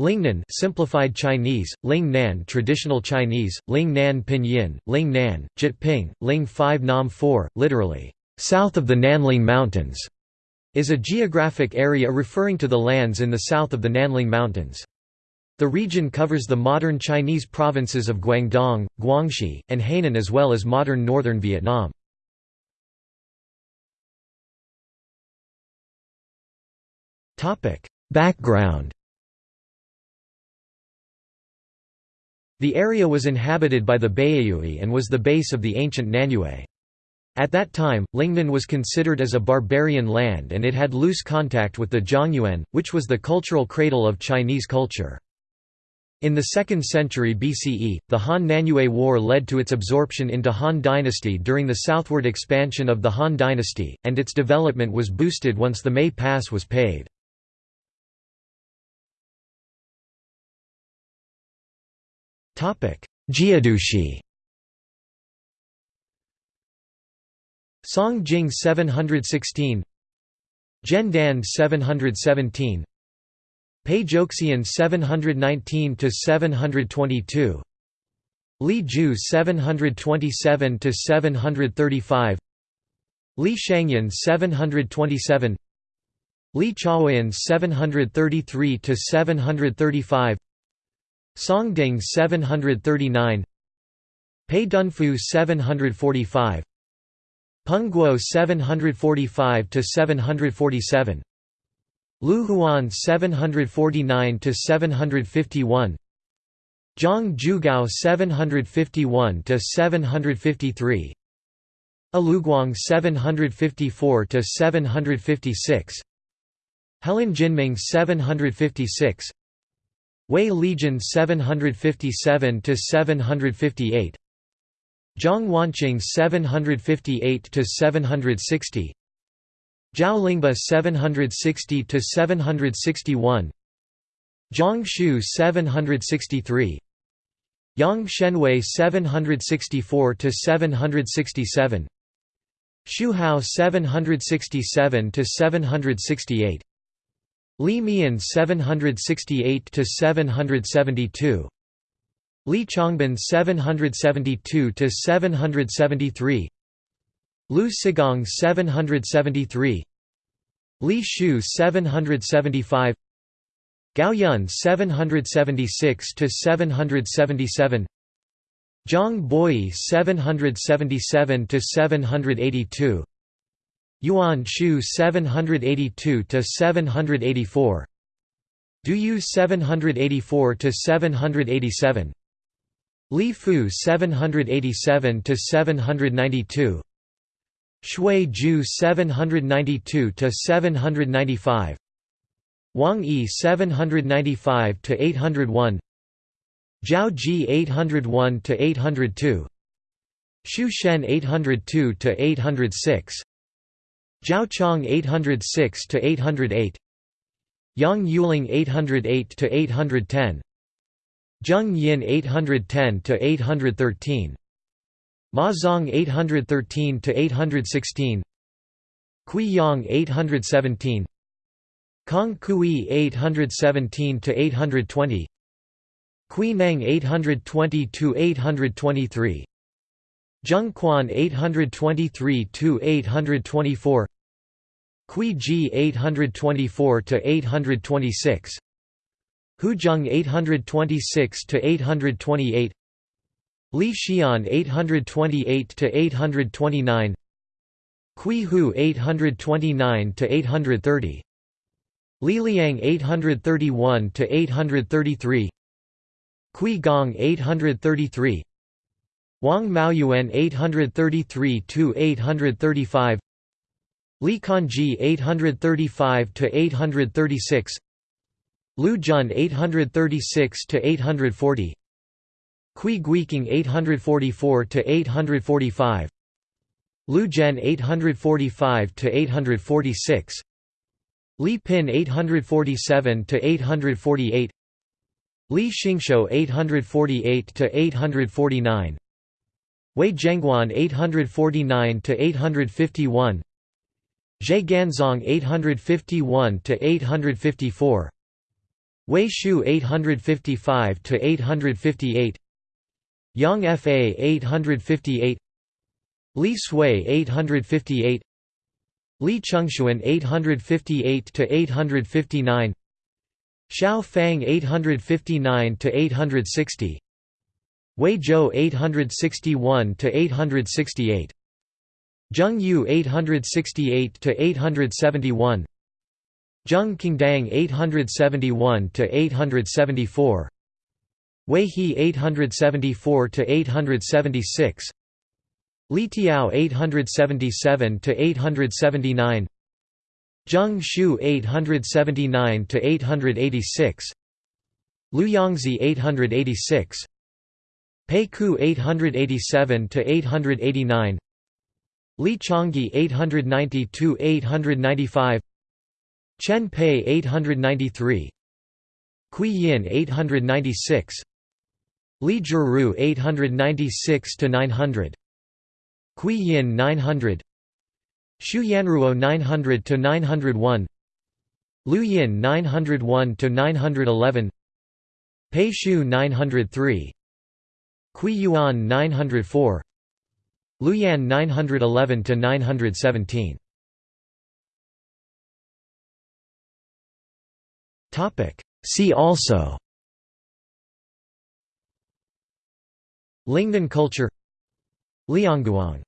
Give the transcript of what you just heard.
Lingnan simplified Chinese, Ling Nan traditional Chinese, Ling Nan Pinyin, Ling Nan, Jyutping, Ling 5 Nam 4, literally, south of the Nanling Mountains, is a geographic area referring to the lands in the south of the Nanling Mountains. The region covers the modern Chinese provinces of Guangdong, Guangxi, and Hainan as well as modern northern Vietnam. Background The area was inhabited by the Baiyue and was the base of the ancient Nanyue. At that time, Lingnan was considered as a barbarian land and it had loose contact with the Zhongyuan, which was the cultural cradle of Chinese culture. In the 2nd century BCE, the Han-Nanyue War led to its absorption into Han dynasty during the southward expansion of the Han dynasty, and its development was boosted once the Mei Pass was paved. Jiedushi Song Jing 716 Dan 717 Pei Joxian 719 to 722 Li Ju 727 to 735 Li Shangyan 727 Li Chaoyan 733 to 735 Songding 739 Pei Dunfu 745 Pengguo 745 to 747 Lu Huan 749 to 751 Zhang Zhugao 751 to 753 Aluguang 754 to 756 Helan Jinming 756 Wei Legion 757 to 758 Zhang Wanqing 758 to 760 Zhao Lingba 760 to 761 Zhang Shu 763 Yang Shenwei 764 to 767 Xu Hao 767 to 768 Li Mian 768 to 772 Li Chongbin 772 to 773 Lu Sigong 773 Li Shu 775 Gao Yun 776 to 777 Zhang Boi 777 to 782 Yuan Shu 782 to 784 Du Yu 784 to 787 Li Fu 787 to 792 Shui Ju 792 to 795 Wang Yi 795 to 801 Zhao Ji 801 to 802 Xu Shen 802 to 806 Zhao Chong 806 to 808 Yang Yuling 808 to 810 Zheng Yin 810 to 813 Ma Zong 813 to 816 Kui Yang 817 Kong Kui 817 to 820 Kui Neng 820 to 823 Zheng Quan 823 to 824 Kui Ji 824 to 826 Hu Zheng 826 to 828 Li Xian 828 to 829 Kui Hu 829 to 830 Li Liang 831 to 833 Kui Gong 833 Wang Maoyuan 833 to 835 Li Kanji 835 to 836 Lu Jun 836 to 840 Kui Guiqing 844 to 845 Lu Zhen 845 to 846 Li Pin 847 to 848 Li Xingshou 848 to 849 Wei Zhengguan 849 to 851 Zhe Ganzong 851 to 854 Wei Shu 855 to 858 Yang Fa 858 Li Sui 858 Li Chengxuan 858 to 859 Xiao Fang 859 to 860 Wei Zhou 861 to 868 Zheng Yu 868 to 871 Zheng Qingdang 871 to 874 Wei He 874 to 876 Li Tiao 877 to 879 Zheng Shu 879 to 886 Lu Yangzi 886 Pei Ku 887 to 889 Li Changyi 890 to 895 Chen Pei 893 Kui Yin 896 Li Zhiru 896 to 900 Kui Yin 900 Xu Yanruo 900 to 901 Lu Yin 901 to 911 Pei Shu 903 Kui Yuan 904 Luyan 911 to 917 Topic. See also Lingnan culture Liangguang